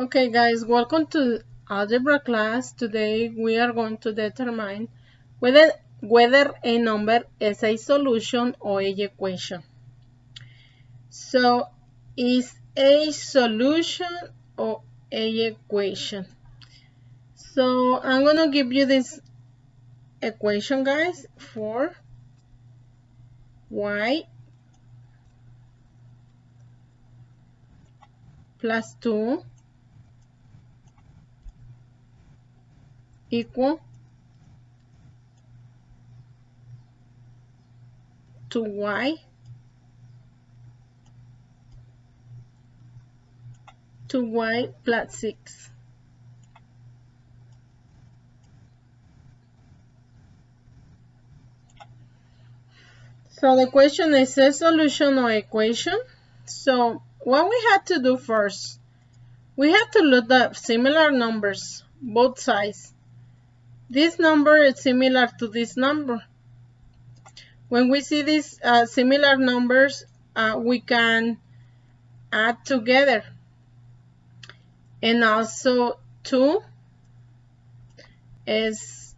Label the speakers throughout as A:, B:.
A: Okay guys, welcome to algebra class. Today we are going to determine whether, whether a number is a solution or a equation. So is a solution or a equation? So I'm going to give you this equation guys for y plus 2 equal to y to y plus 6. So the question is a solution or equation. So what we have to do first, we have to look at similar numbers, both sides. This number is similar to this number. When we see these uh, similar numbers, uh, we can add together. And also 2 is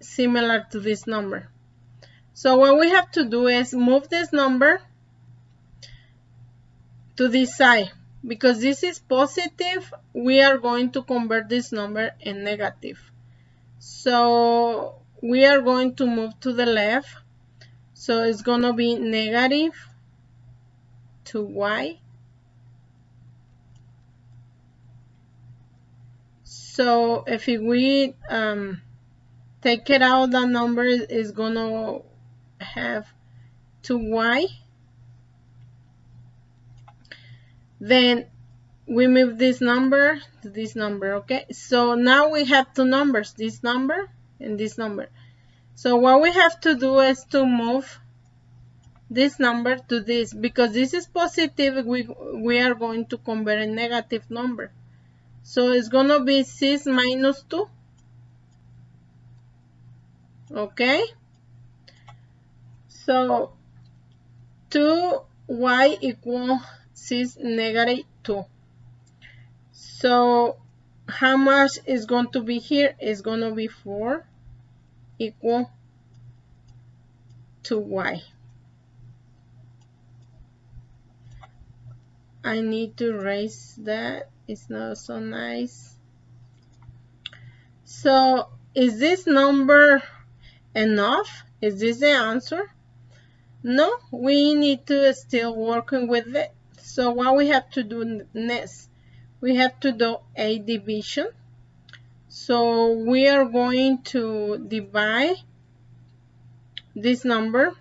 A: similar to this number. So what we have to do is move this number to this side. Because this is positive, we are going to convert this number in negative. So we are going to move to the left. So it's going to be negative to y. So if we um, take it out, the number is going to have 2y. Then we move this number to this number okay? So now we have two numbers this number and this number. So what we have to do is to move this number to this because this is positive we we are going to convert a negative number. So it's going to be 6 minus 2 okay? So 2y equals 6 negative 2 so how much is going to be here is going to be 4 equal to y. I need to erase that. It's not so nice. So is this number enough? Is this the answer? No, we need to still working with it. So what we have to do next we have to do a division. So we are going to divide this number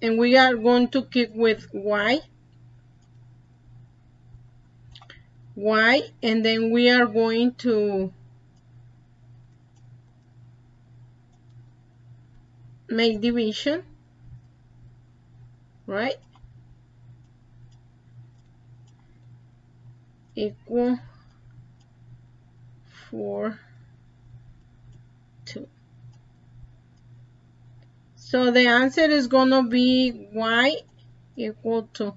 A: and we are going to keep with y y and then we are going to make division right equal 4 2 so the answer is going to be y equal to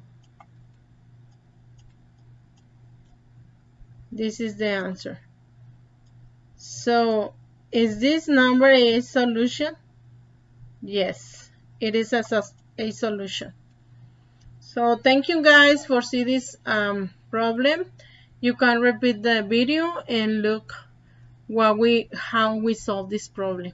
A: this is the answer. So is this number a solution? Yes it is a, a solution. So thank you guys for see this um, problem you can repeat the video and look what we how we solve this problem